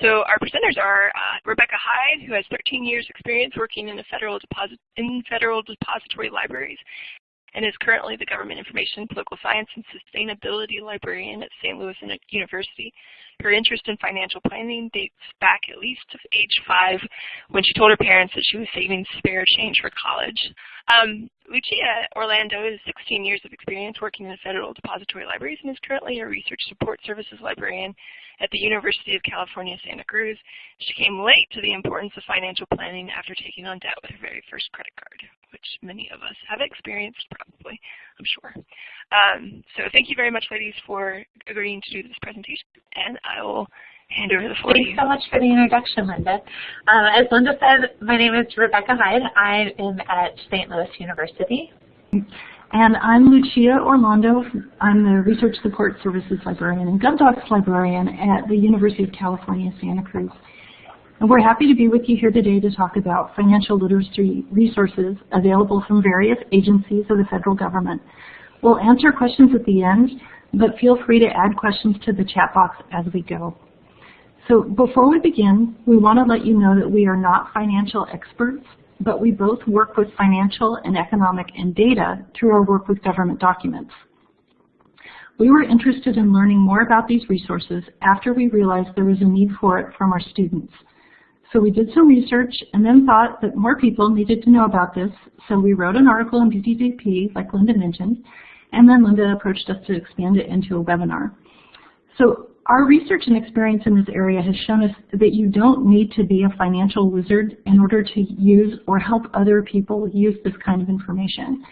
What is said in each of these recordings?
So our presenters are uh, Rebecca Hyde, who has 13 years experience working in, federal in federal depository libraries and is currently the Government Information, Political Science, and Sustainability Librarian at St. Louis University. Her interest in financial planning dates back at least to age five when she told her parents that she was saving spare change for college. Um, Lucia Orlando has 16 years of experience working in federal depository libraries and is currently a research support services librarian at the University of California, Santa Cruz. She came late to the importance of financial planning after taking on debt with her very first credit card, which many of us have experienced probably, I'm sure. Um, so thank you very much, ladies, for agreeing to do this presentation, and I will hand over the floor Thanks so much for the introduction, Linda. Uh, as Linda said, my name is Rebecca Hyde. I am at St. Louis University. And I'm Lucia Orlando. I'm the Research Support Services Librarian and GovDocs Librarian at the University of California, Santa Cruz. And we're happy to be with you here today to talk about financial literacy resources available from various agencies of the federal government. We'll answer questions at the end, but feel free to add questions to the chat box as we go. So before we begin, we want to let you know that we are not financial experts, but we both work with financial and economic and data through our work with government documents. We were interested in learning more about these resources after we realized there was a need for it from our students. So we did some research and then thought that more people needed to know about this, so we wrote an article in DttP, like Linda mentioned, and then Linda approached us to expand it into a webinar. So our research and experience in this area has shown us that you don't need to be a financial wizard in order to use or help other people use this kind of information.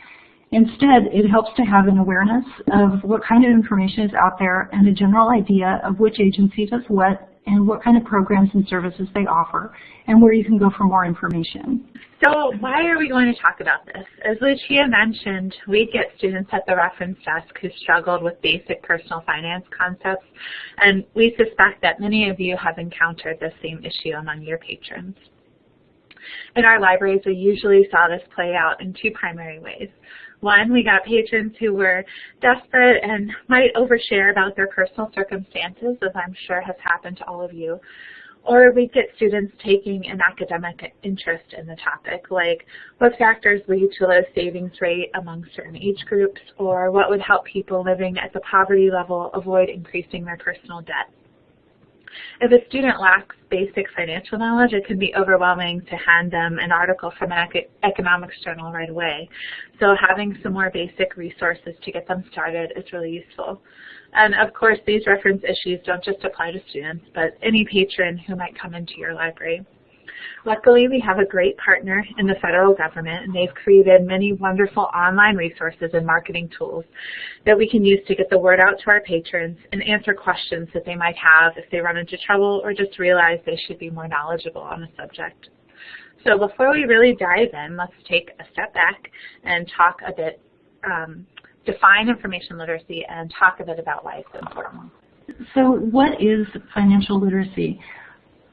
Instead, it helps to have an awareness of what kind of information is out there and a general idea of which agency does what and what kind of programs and services they offer and where you can go for more information. So why are we going to talk about this? As Lucia mentioned, we get students at the reference desk who struggled with basic personal finance concepts, and we suspect that many of you have encountered the same issue among your patrons. In our libraries, we usually saw this play out in two primary ways. One, we got patrons who were desperate and might overshare about their personal circumstances, as I'm sure has happened to all of you. Or we get students taking an academic interest in the topic, like what factors lead to a low savings rate among certain age groups, or what would help people living at the poverty level avoid increasing their personal debt. If a student lacks basic financial knowledge, it can be overwhelming to hand them an article from an economics journal right away. So having some more basic resources to get them started is really useful. And of course, these reference issues don't just apply to students, but any patron who might come into your library. Luckily, we have a great partner in the federal government, and they've created many wonderful online resources and marketing tools that we can use to get the word out to our patrons and answer questions that they might have if they run into trouble or just realize they should be more knowledgeable on the subject. So before we really dive in, let's take a step back and talk a bit, um, define information literacy and talk a bit about why it's important. So what is financial literacy?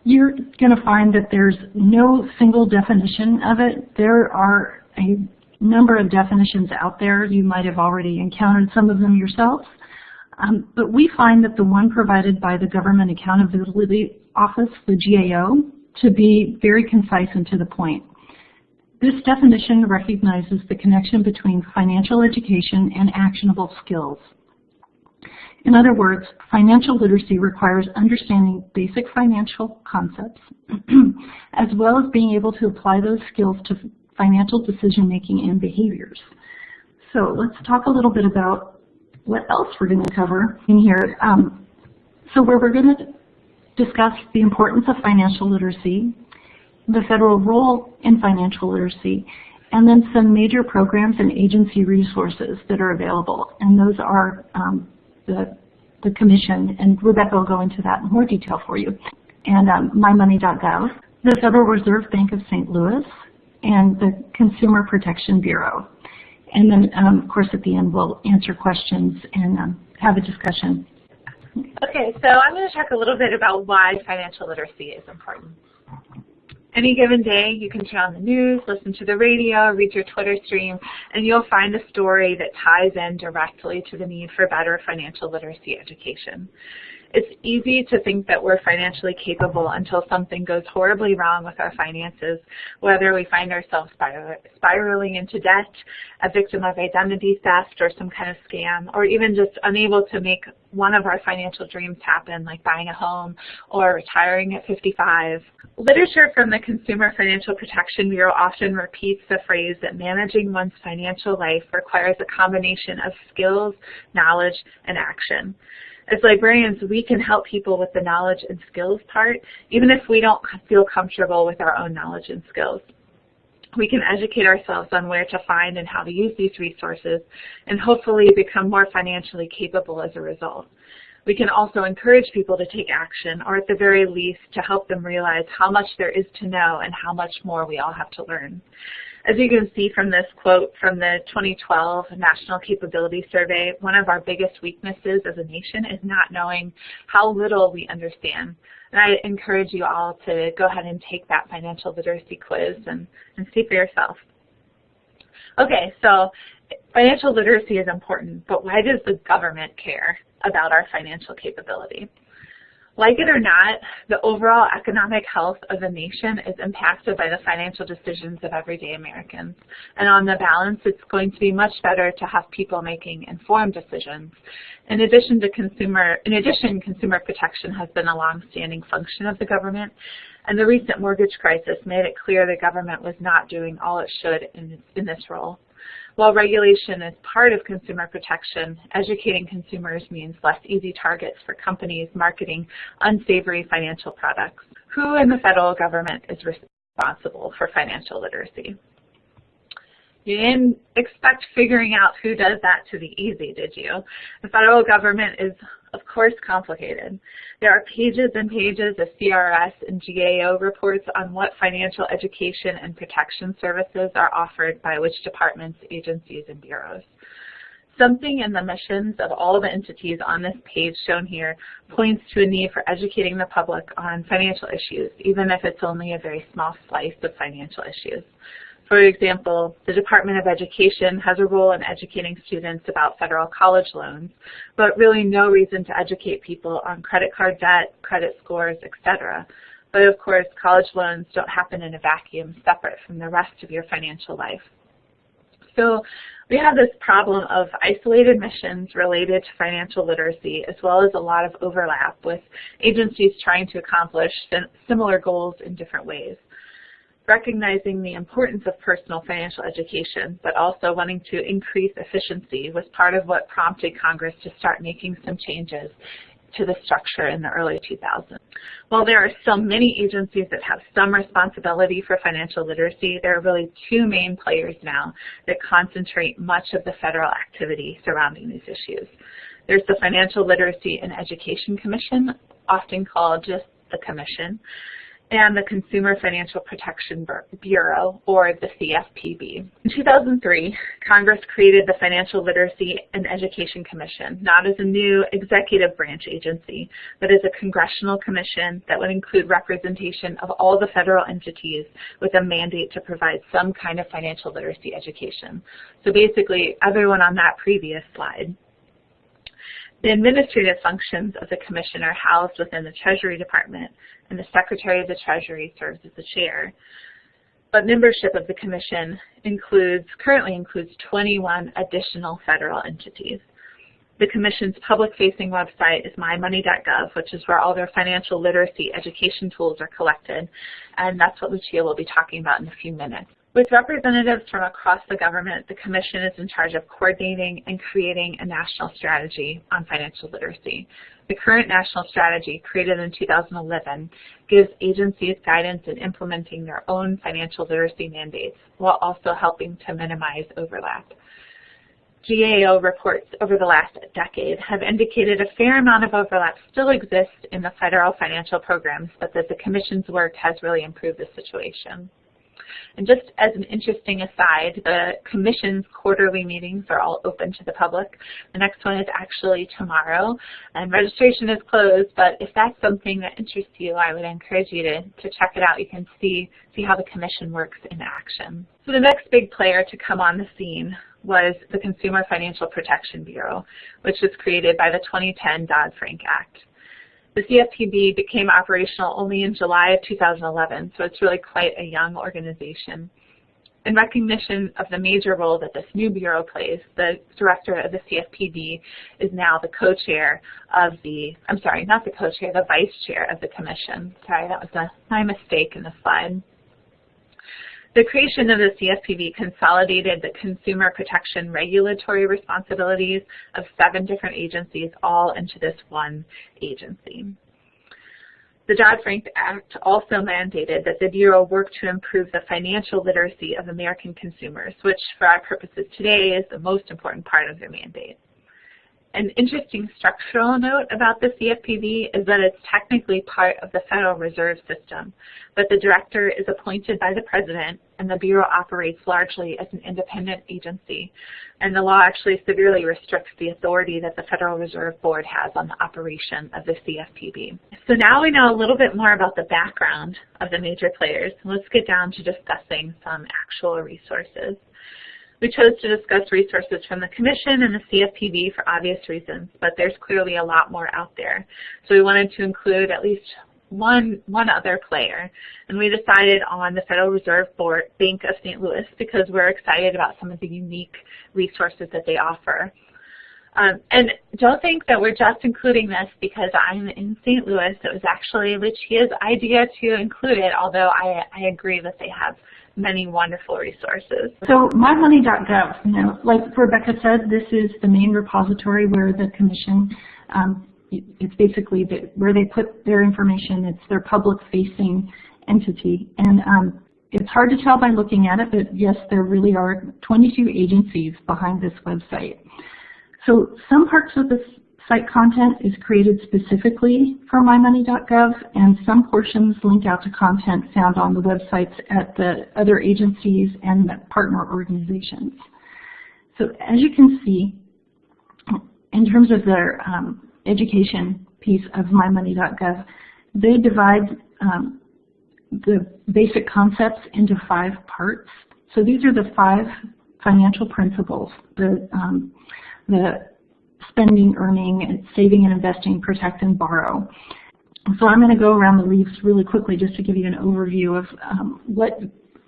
You're going to find that there's no single definition of it. There are a number of definitions out there. You might have already encountered some of them yourself. Um, but we find that the one provided by the Government Accountability Office, the GAO, to be very concise and to the point. This definition recognizes the connection between financial education and actionable skills. In other words, financial literacy requires understanding basic financial concepts, as well as being able to apply those skills to financial decision making and behaviors. So let's talk a little bit about what else we're going to cover in here. Um, so where we're going to discuss the importance of financial literacy, the federal role in financial literacy, and then some major programs and agency resources that are available. And those are um, the, the commission, and Rebecca will go into that in more detail for you, and um, mymoney.gov, the Federal Reserve Bank of St. Louis, and the Consumer Protection Bureau. And then, um, of course, at the end, we'll answer questions and um, have a discussion. Okay, so I'm going to talk a little bit about why financial literacy is important. Any given day, you can turn on the news, listen to the radio, read your Twitter stream, and you'll find a story that ties in directly to the need for better financial literacy education. It's easy to think that we're financially capable until something goes horribly wrong with our finances, whether we find ourselves spiraling into debt, a victim of identity theft or some kind of scam, or even just unable to make one of our financial dreams happen, like buying a home or retiring at 55. Literature from the Consumer Financial Protection Bureau often repeats the phrase that managing one's financial life requires a combination of skills, knowledge, and action. As librarians, we can help people with the knowledge and skills part, even if we don't feel comfortable with our own knowledge and skills. We can educate ourselves on where to find and how to use these resources and hopefully become more financially capable as a result. We can also encourage people to take action, or at the very least, to help them realize how much there is to know and how much more we all have to learn. As you can see from this quote from the 2012 National Capability Survey, one of our biggest weaknesses as a nation is not knowing how little we understand. And I encourage you all to go ahead and take that financial literacy quiz and, and see for yourself. Okay, so financial literacy is important, but why does the government care about our financial capability? Like it or not, the overall economic health of a nation is impacted by the financial decisions of everyday Americans. And on the balance, it's going to be much better to have people making informed decisions. In addition to consumer, in addition, consumer protection has been a long-standing function of the government, and the recent mortgage crisis made it clear the government was not doing all it should in, in this role. While regulation is part of consumer protection, educating consumers means less easy targets for companies marketing unsavory financial products. Who in the federal government is responsible for financial literacy? You didn't expect figuring out who does that to be easy, did you? The federal government is, of course, complicated. There are pages and pages of CRS and GAO reports on what financial education and protection services are offered by which departments, agencies, and bureaus. Something in the missions of all the entities on this page shown here points to a need for educating the public on financial issues, even if it's only a very small slice of financial issues. For example, the Department of Education has a role in educating students about federal college loans, but really no reason to educate people on credit card debt, credit scores, etc. But of course, college loans don't happen in a vacuum separate from the rest of your financial life. So we have this problem of isolated missions related to financial literacy, as well as a lot of overlap with agencies trying to accomplish similar goals in different ways recognizing the importance of personal financial education, but also wanting to increase efficiency was part of what prompted Congress to start making some changes to the structure in the early 2000s. While there are still many agencies that have some responsibility for financial literacy, there are really two main players now that concentrate much of the federal activity surrounding these issues. There's the Financial Literacy and Education Commission, often called just the Commission, and the Consumer Financial Protection Bureau, or the CFPB. In 2003, Congress created the Financial Literacy and Education Commission, not as a new executive branch agency, but as a congressional commission that would include representation of all the federal entities with a mandate to provide some kind of financial literacy education. So basically, everyone on that previous slide the administrative functions of the commission are housed within the Treasury Department, and the Secretary of the Treasury serves as the chair. But membership of the commission includes, currently includes 21 additional federal entities. The Commission's public-facing website is mymoney.gov, which is where all their financial literacy education tools are collected, and that's what Lucia will be talking about in a few minutes. With representatives from across the government, the Commission is in charge of coordinating and creating a national strategy on financial literacy. The current national strategy, created in 2011, gives agencies guidance in implementing their own financial literacy mandates while also helping to minimize overlap. GAO reports over the last decade have indicated a fair amount of overlap still exists in the federal financial programs, but that the Commission's work has really improved the situation. And just as an interesting aside, the Commission's quarterly meetings are all open to the public. The next one is actually tomorrow, and registration is closed, but if that's something that interests you, I would encourage you to, to check it out. You can see, see how the Commission works in action. So the next big player to come on the scene was the Consumer Financial Protection Bureau, which was created by the 2010 Dodd-Frank Act. The CFPB became operational only in July of 2011, so it's really quite a young organization. In recognition of the major role that this new bureau plays, the director of the CFPB is now the co-chair of the, I'm sorry, not the co-chair, the vice chair of the commission. Sorry, that was a, my mistake in the slide. The creation of the CFPB consolidated the consumer protection regulatory responsibilities of seven different agencies all into this one agency. The Dodd-Frank Act also mandated that the Bureau work to improve the financial literacy of American consumers, which for our purposes today is the most important part of their mandate. An interesting structural note about the CFPB is that it's technically part of the Federal Reserve System, but the director is appointed by the president and the Bureau operates largely as an independent agency. And the law actually severely restricts the authority that the Federal Reserve Board has on the operation of the CFPB. So now we know a little bit more about the background of the major players. Let's get down to discussing some actual resources. We chose to discuss resources from the Commission and the CFPB for obvious reasons, but there's clearly a lot more out there. So we wanted to include at least one, one other player, and we decided on the Federal Reserve Board Bank of St. Louis because we're excited about some of the unique resources that they offer. Um, and don't think that we're just including this because I'm in St. Louis. It was actually Lucia's idea to include it, although I, I agree that they have many wonderful resources. So mymoney.gov, you know, like Rebecca said, this is the main repository where the commission, um, it's basically the, where they put their information. It's their public-facing entity. And um, it's hard to tell by looking at it, but yes, there really are 22 agencies behind this website. So some parts of this Site content is created specifically for mymoney.gov, and some portions link out to content found on the websites at the other agencies and partner organizations. So as you can see, in terms of their um, education piece of mymoney.gov, they divide um, the basic concepts into five parts. So these are the five financial principles. The, um, the spending, earning, saving and investing, protect and borrow. So I'm going to go around the leaves really quickly just to give you an overview of um, what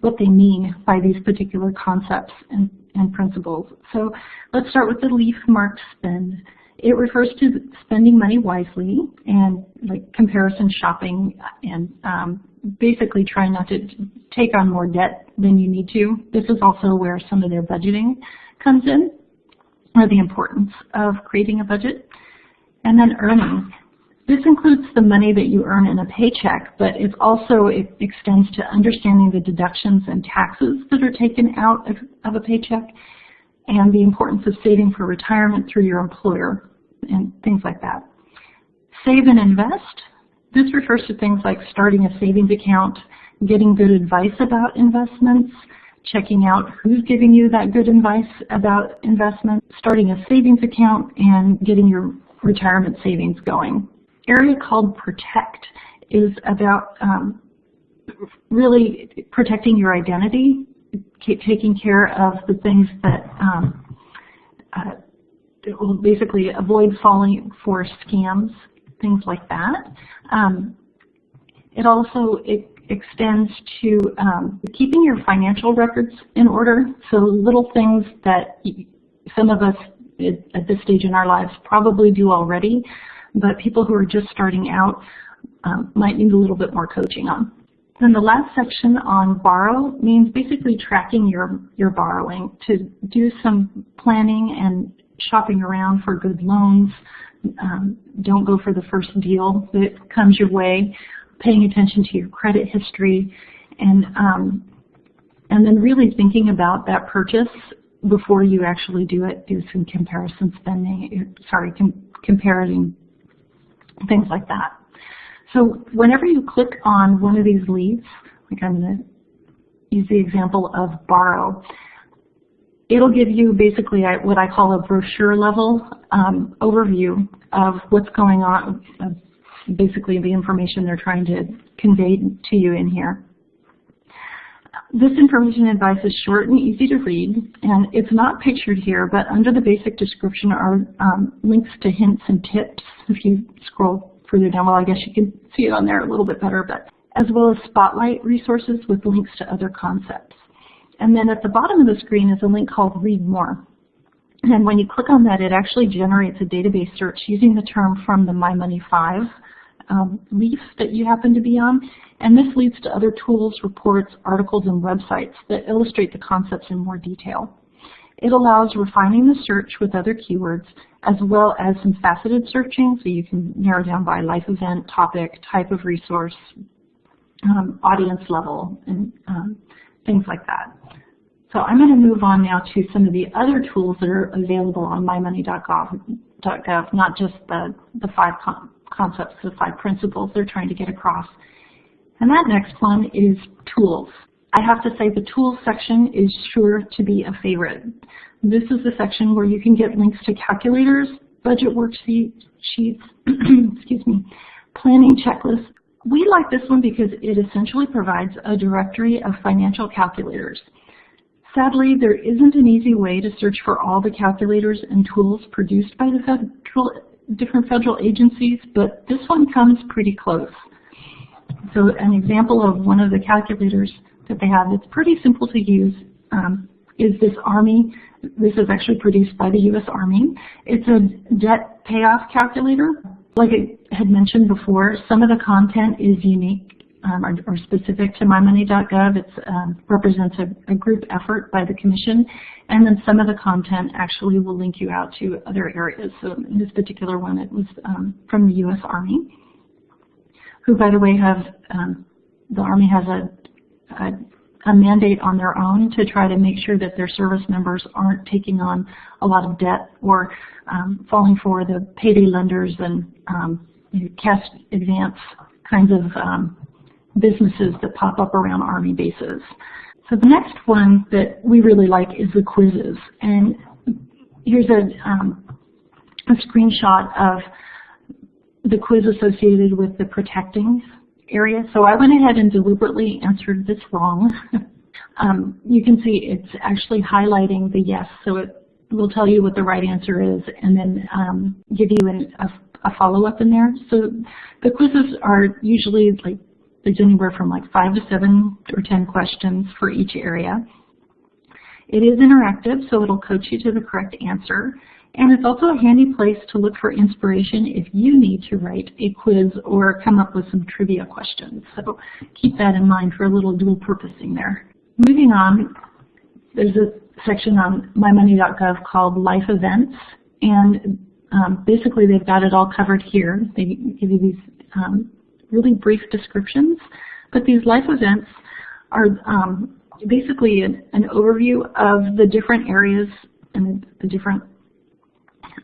what they mean by these particular concepts and, and principles. So let's start with the leaf marked spend. It refers to spending money wisely and like comparison shopping and um, basically trying not to take on more debt than you need to. This is also where some of their budgeting comes in or the importance of creating a budget. And then earning. This includes the money that you earn in a paycheck, but it also it extends to understanding the deductions and taxes that are taken out of, of a paycheck and the importance of saving for retirement through your employer and things like that. Save and invest. This refers to things like starting a savings account, getting good advice about investments, checking out who's giving you that good advice about investment, starting a savings account, and getting your retirement savings going. Area called Protect is about um, really protecting your identity, taking care of the things that um, uh, will basically avoid falling for scams, things like that. Um, it also it extends to um, keeping your financial records in order. So little things that some of us at this stage in our lives probably do already, but people who are just starting out um, might need a little bit more coaching on. Then the last section on borrow means basically tracking your, your borrowing to do some planning and shopping around for good loans. Um, don't go for the first deal that comes your way paying attention to your credit history, and um, and then really thinking about that purchase before you actually do it. Do some comparison spending, sorry, com comparing things like that. So whenever you click on one of these leads, like I'm going to use the example of borrow, it'll give you basically what I call a brochure level um, overview of what's going on, basically the information they're trying to convey to you in here. This information advice is short and easy to read, and it's not pictured here, but under the basic description are um, links to hints and tips if you scroll further down. Well, I guess you can see it on there a little bit better, but as well as Spotlight resources with links to other concepts. And then at the bottom of the screen is a link called Read More. And when you click on that, it actually generates a database search using the term from the My Money 5 um, leaf that you happen to be on. And this leads to other tools, reports, articles, and websites that illustrate the concepts in more detail. It allows refining the search with other keywords as well as some faceted searching so you can narrow down by life event, topic, type of resource, um, audience level, and um, things like that. So I'm going to move on now to some of the other tools that are available on mymoney.gov, not just the, the five concepts, the five principles they're trying to get across. And that next one is tools. I have to say the tools section is sure to be a favorite. This is the section where you can get links to calculators, budget worksheets, excuse me, planning checklists. We like this one because it essentially provides a directory of financial calculators. Sadly, there isn't an easy way to search for all the calculators and tools produced by the federal, different federal agencies, but this one comes pretty close. So an example of one of the calculators that they have that's pretty simple to use um, is this Army. This is actually produced by the U.S. Army. It's a debt payoff calculator. Like I had mentioned before, some of the content is unique um, or, or, specific to mymoney.gov. It um, represents a, a, group effort by the Commission, and then some of the content actually will link you out to other areas. So in this particular one, it was um, from the U.S. Army, who, by the way, have um, the Army has a a, a mandate on their own to try to make sure that their service members aren't taking on a lot of debt or um, falling for the payday lenders and um, you know, cash advance kinds of um, businesses that pop up around Army bases. So the next one that we really like is the quizzes. And here's a, um, a screenshot of the quiz associated with the protecting area. So I went ahead and deliberately answered this wrong. um, you can see it's actually highlighting the yes, so it will tell you what the right answer is and then um, give you an, a, a follow-up in there. So the quizzes are usually like there's anywhere from like five to seven or ten questions for each area. It is interactive, so it'll coach you to the correct answer. And it's also a handy place to look for inspiration if you need to write a quiz or come up with some trivia questions. So keep that in mind for a little dual purposing there. Moving on, there's a section on mymoney.gov called Life Events. And um, basically they've got it all covered here. They give you these um, really brief descriptions. But these life events are um, basically an, an overview of the different areas and the different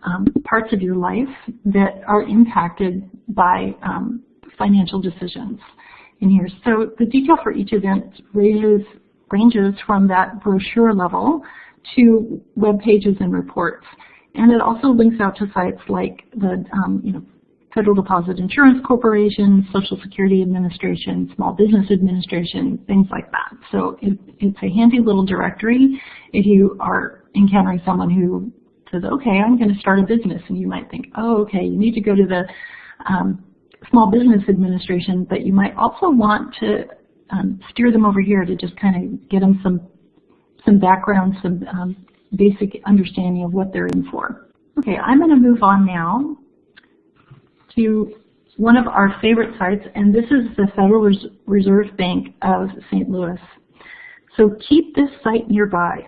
um, parts of your life that are impacted by um, financial decisions in here. So the detail for each event ranges, ranges from that brochure level to web pages and reports. And it also links out to sites like the um, you know, Federal Deposit Insurance Corporation, Social Security Administration, Small Business Administration, things like that. So it, it's a handy little directory if you are encountering someone who says, okay, I'm going to start a business. And you might think, oh, okay, you need to go to the um, Small Business Administration, but you might also want to um, steer them over here to just kind of get them some, some background, some um, basic understanding of what they're in for. Okay, I'm going to move on now to one of our favorite sites, and this is the Federal Reserve Bank of St. Louis. So keep this site nearby.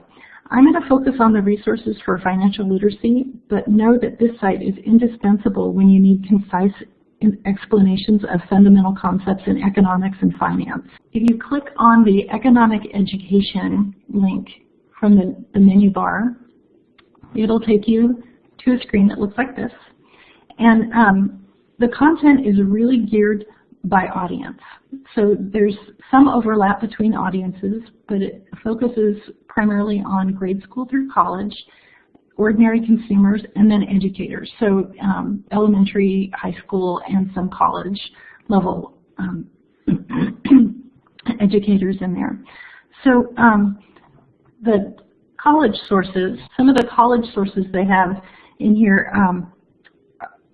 I'm going to focus on the resources for financial literacy, but know that this site is indispensable when you need concise explanations of fundamental concepts in economics and finance. If you click on the economic education link from the, the menu bar, it'll take you to a screen that looks like this. And um, the content is really geared by audience. So there's some overlap between audiences, but it focuses primarily on grade school through college, ordinary consumers, and then educators. So um, elementary, high school, and some college level um, educators in there. So um, the college sources, some of the college sources they have in here um,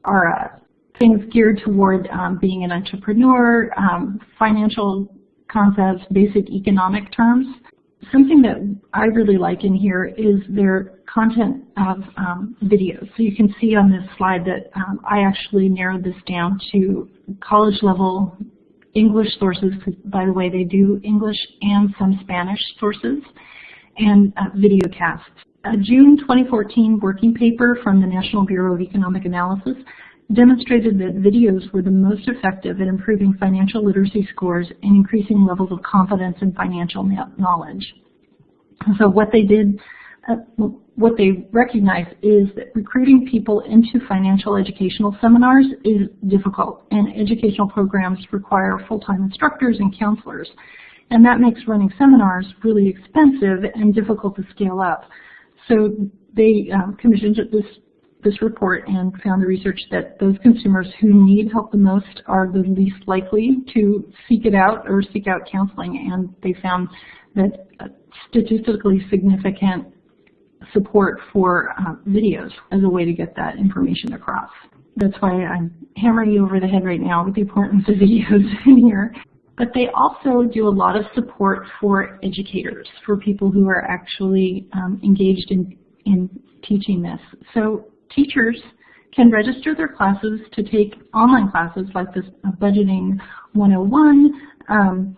are uh, things geared toward um, being an entrepreneur, um, financial concepts, basic economic terms. Something that I really like in here is their content of um, videos. So you can see on this slide that um, I actually narrowed this down to college level English sources, by the way, they do English and some Spanish sources, and uh, video casts. A June 2014 working paper from the National Bureau of Economic Analysis demonstrated that videos were the most effective at improving financial literacy scores and increasing levels of confidence in financial knowledge. So what they did, uh, what they recognized is that recruiting people into financial educational seminars is difficult and educational programs require full-time instructors and counselors. And that makes running seminars really expensive and difficult to scale up. So they um, commissioned this this report and found the research that those consumers who need help the most are the least likely to seek it out or seek out counseling. And they found that statistically significant support for uh, videos as a way to get that information across. That's why I'm hammering you over the head right now with the importance of videos in here. But they also do a lot of support for educators, for people who are actually um, engaged in, in teaching this. So teachers can register their classes to take online classes like this uh, Budgeting 101, um,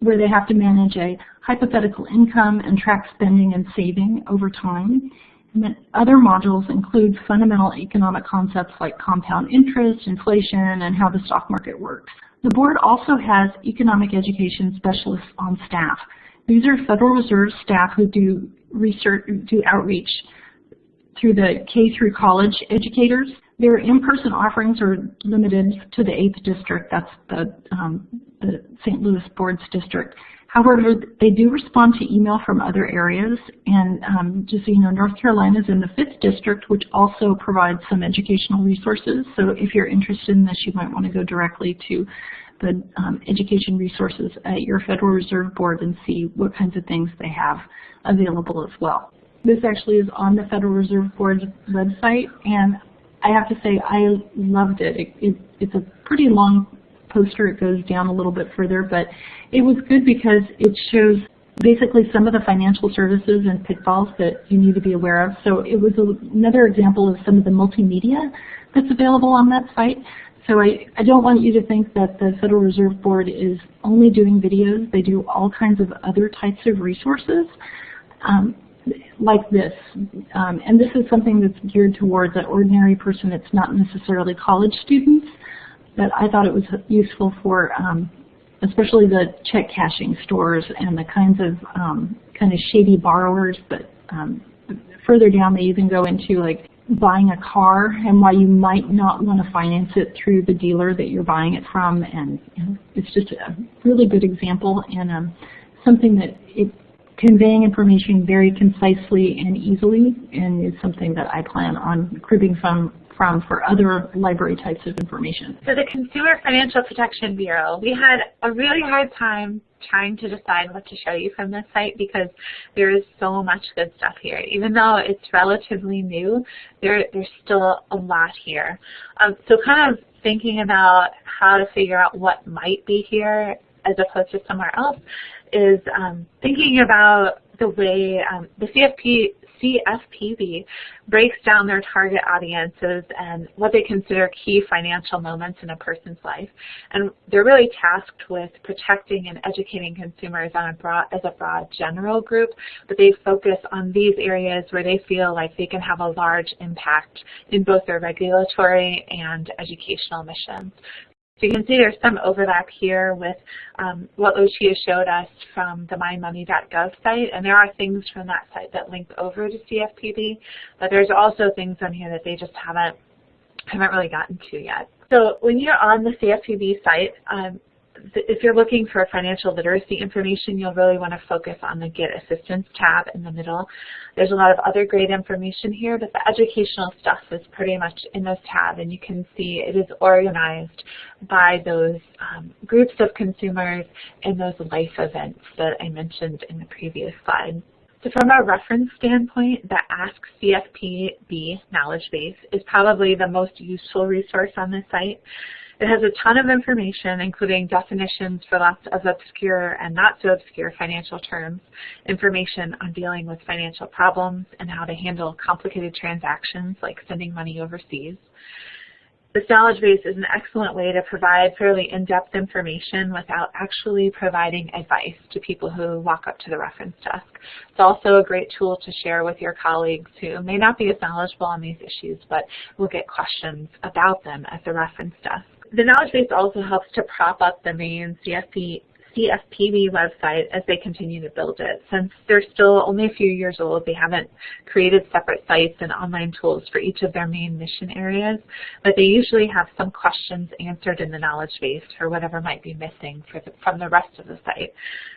where they have to manage a hypothetical income and track spending and saving over time. And then other modules include fundamental economic concepts like compound interest, inflation, and how the stock market works. The board also has economic education specialists on staff. These are Federal Reserve staff who do research, do outreach through the K through college educators. Their in-person offerings are limited to the 8th district, that's the, um, the St. Louis Boards district. However, they do respond to email from other areas, and um, just so you know, North Carolina is in the 5th district, which also provides some educational resources. So if you're interested in this, you might want to go directly to the um, education resources at your Federal Reserve Board and see what kinds of things they have available as well. This actually is on the Federal Reserve Board's website, and I have to say I loved it. it, it it's a pretty long poster. It goes down a little bit further, but it was good because it shows basically some of the financial services and pitfalls that you need to be aware of. So it was another example of some of the multimedia that's available on that site. So I, I don't want you to think that the Federal Reserve Board is only doing videos. They do all kinds of other types of resources. Um, like this. Um, and this is something that's geared towards an ordinary person. It's not necessarily college students, but I thought it was useful for um, especially the check cashing stores and the kinds of um, kind of shady borrowers. But um, further down, they even go into like buying a car and why you might not want to finance it through the dealer that you're buying it from. And know, it's just a really good example and um, something that it conveying information very concisely and easily and is something that I plan on cribbing from from for other library types of information. So the Consumer Financial Protection Bureau, we had a really hard time trying to decide what to show you from this site because there is so much good stuff here. Even though it's relatively new, there, there's still a lot here. Um, so kind of thinking about how to figure out what might be here as opposed to somewhere else is um, thinking about the way um, the CFP, CFPB breaks down their target audiences and what they consider key financial moments in a person's life. And they're really tasked with protecting and educating consumers on a broad, as a broad general group, but they focus on these areas where they feel like they can have a large impact in both their regulatory and educational missions. So you can see there's some overlap here with um, what Lucia showed us from the mymoney.gov site, and there are things from that site that link over to CFPB, but there's also things on here that they just haven't haven't really gotten to yet. So when you're on the CFPB site, um, if you're looking for financial literacy information, you'll really want to focus on the Get Assistance tab in the middle. There's a lot of other great information here, but the educational stuff is pretty much in this tab, and you can see it is organized by those um, groups of consumers and those life events that I mentioned in the previous slide. So from a reference standpoint, the Ask CFPB knowledge base is probably the most useful resource on this site. It has a ton of information, including definitions for lots of obscure and not so obscure financial terms, information on dealing with financial problems and how to handle complicated transactions like sending money overseas. This knowledge base is an excellent way to provide fairly in-depth information without actually providing advice to people who walk up to the reference desk. It's also a great tool to share with your colleagues who may not be as knowledgeable on these issues, but will get questions about them at the reference desk. The knowledge base also helps to prop up the main CFP CFPB website as they continue to build it. Since they're still only a few years old, they haven't created separate sites and online tools for each of their main mission areas, but they usually have some questions answered in the knowledge base for whatever might be missing the, from the rest of the site.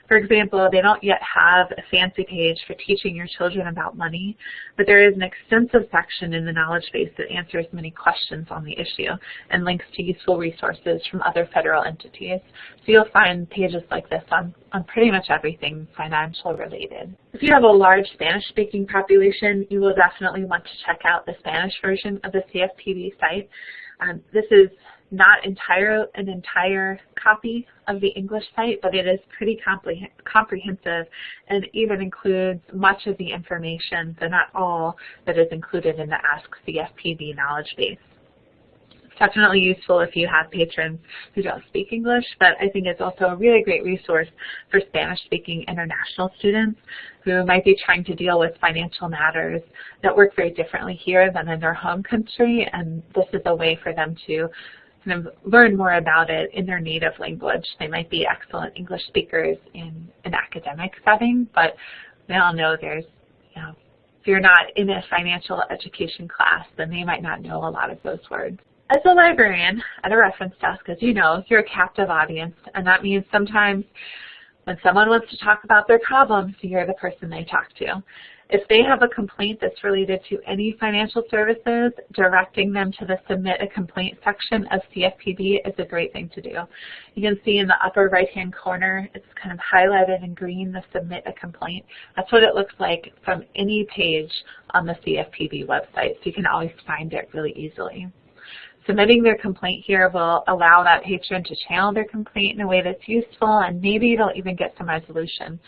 For example, they don't yet have a fancy page for teaching your children about money, but there is an extensive section in the knowledge base that answers many questions on the issue and links to useful resources from other federal entities. So you'll find pages like this on, on pretty much everything financial related. If you have a large Spanish-speaking population, you will definitely want to check out the Spanish version of the CFPB site. Um, this is not entire an entire copy of the English site, but it is pretty comprehensive and even includes much of the information, but not all, that is included in the Ask CFPB knowledge base. It's definitely useful if you have patrons who don't speak English, but I think it's also a really great resource for Spanish-speaking international students who might be trying to deal with financial matters that work very differently here than in their home country, and this is a way for them to kind of learn more about it in their native language. They might be excellent English speakers in an academic setting, but we all know there's, you know, if you're not in a financial education class, then they might not know a lot of those words. As a librarian at a reference desk, as you know, if you're a captive audience, and that means sometimes when someone wants to talk about their problems, you're the person they talk to. If they have a complaint that's related to any financial services, directing them to the Submit a Complaint section of CFPB is a great thing to do. You can see in the upper right-hand corner, it's kind of highlighted in green, the Submit a Complaint. That's what it looks like from any page on the CFPB website, so you can always find it really easily. Submitting their complaint here will allow that patron to channel their complaint in a way that's useful and maybe they'll even get some resolution.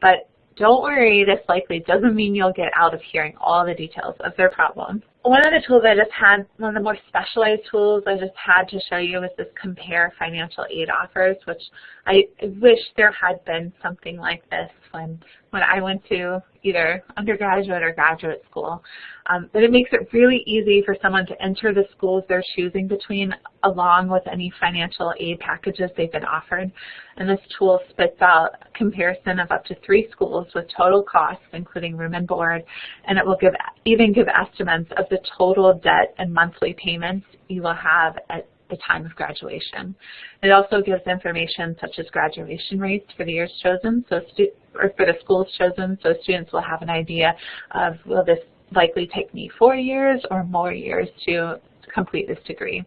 But don't worry, this likely doesn't mean you'll get out of hearing all the details of their problem. One of the tools I just had, one of the more specialized tools I just had to show you was this compare financial aid offers, which I wish there had been something like this when, when I went to either undergraduate or graduate school. Um, but it makes it really easy for someone to enter the schools they're choosing between along with any financial aid packages they've been offered. And this tool spits out a comparison of up to three schools with total costs, including room and board, and it will give even give estimates of the total debt and monthly payments you will have at the time of graduation. It also gives information such as graduation rates for the years chosen, so or for the schools chosen, so students will have an idea of will this likely take me four years or more years to complete this degree.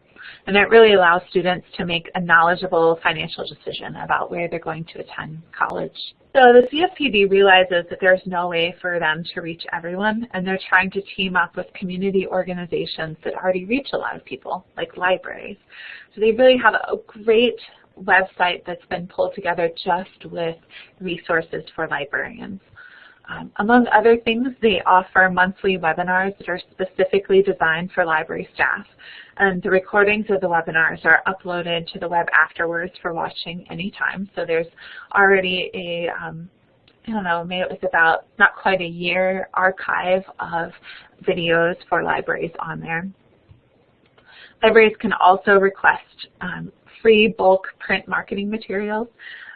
And that really allows students to make a knowledgeable financial decision about where they're going to attend college. So the CFPB realizes that there's no way for them to reach everyone, and they're trying to team up with community organizations that already reach a lot of people, like libraries. So they really have a great website that's been pulled together just with resources for librarians. Um, among other things, they offer monthly webinars that are specifically designed for library staff. And the recordings of the webinars are uploaded to the web afterwards for watching anytime. So there's already a, um, I don't know, maybe it was about not quite a year archive of videos for libraries on there. Libraries can also request um, free bulk print marketing materials.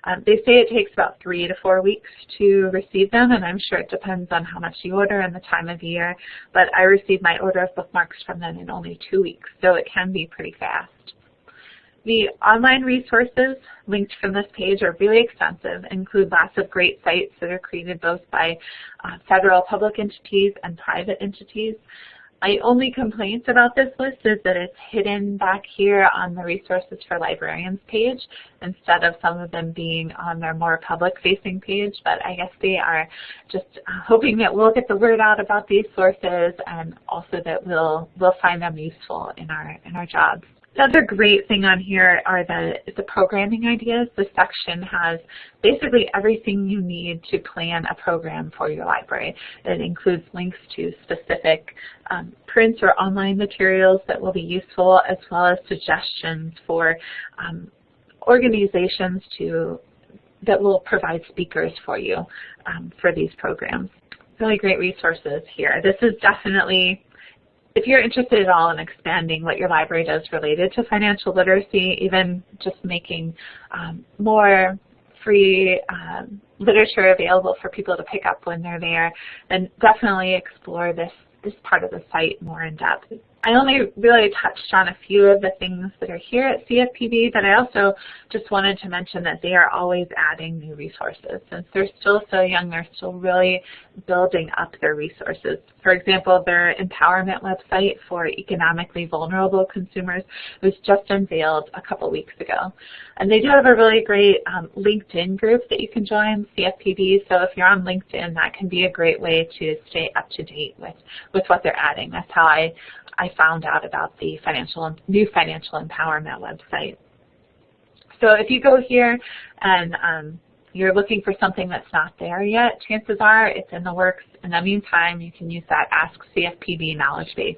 Um, they say it takes about three to four weeks to receive them, and I'm sure it depends on how much you order and the time of year, but I received my order of bookmarks from them in only two weeks, so it can be pretty fast. The online resources linked from this page are really extensive, include lots of great sites that are created both by uh, federal public entities and private entities. My only complaint about this list is that it's hidden back here on the Resources for Librarians page instead of some of them being on their more public-facing page, but I guess they are just hoping that we'll get the word out about these sources and also that we'll, we'll find them useful in our, in our jobs. The other great thing on here are the, the programming ideas. This section has basically everything you need to plan a program for your library. It includes links to specific um, print or online materials that will be useful, as well as suggestions for um, organizations to that will provide speakers for you um, for these programs. Really great resources here. This is definitely if you're interested at all in expanding what your library does related to financial literacy, even just making um, more free um, literature available for people to pick up when they're there, then definitely explore this, this part of the site more in depth. I only really touched on a few of the things that are here at CFPB, but I also just wanted to mention that they are always adding new resources. Since they're still so young, they're still really building up their resources. For example, their empowerment website for economically vulnerable consumers was just unveiled a couple weeks ago. And they do have a really great um, LinkedIn group that you can join, CFPB. So if you're on LinkedIn, that can be a great way to stay up to date with, with what they're adding. That's how I I found out about the financial new financial empowerment website. So if you go here and um, you're looking for something that's not there yet, chances are it's in the works. In the meantime, you can use that Ask CFPB knowledge base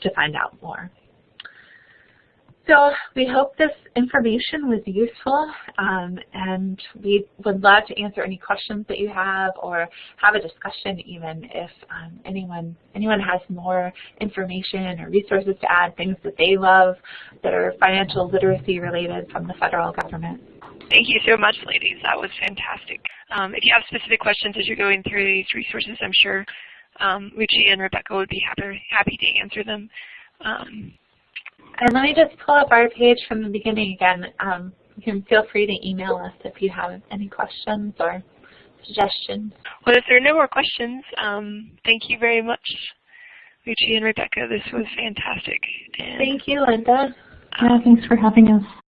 to find out more. So we hope this information was useful um, and we would love to answer any questions that you have or have a discussion even if um, anyone anyone has more information or resources to add, things that they love that are financial literacy related from the federal government. Thank you so much, ladies. That was fantastic. Um, if you have specific questions as you're going through these resources, I'm sure um, Lucia and Rebecca would be happy, happy to answer them. Um, and let me just pull up our page from the beginning again. Um, you can feel free to email us if you have any questions or suggestions. Well, if there are no more questions, um, thank you very much, Lucia and Rebecca. This was fantastic. And thank you, Linda. Yeah, thanks for having us.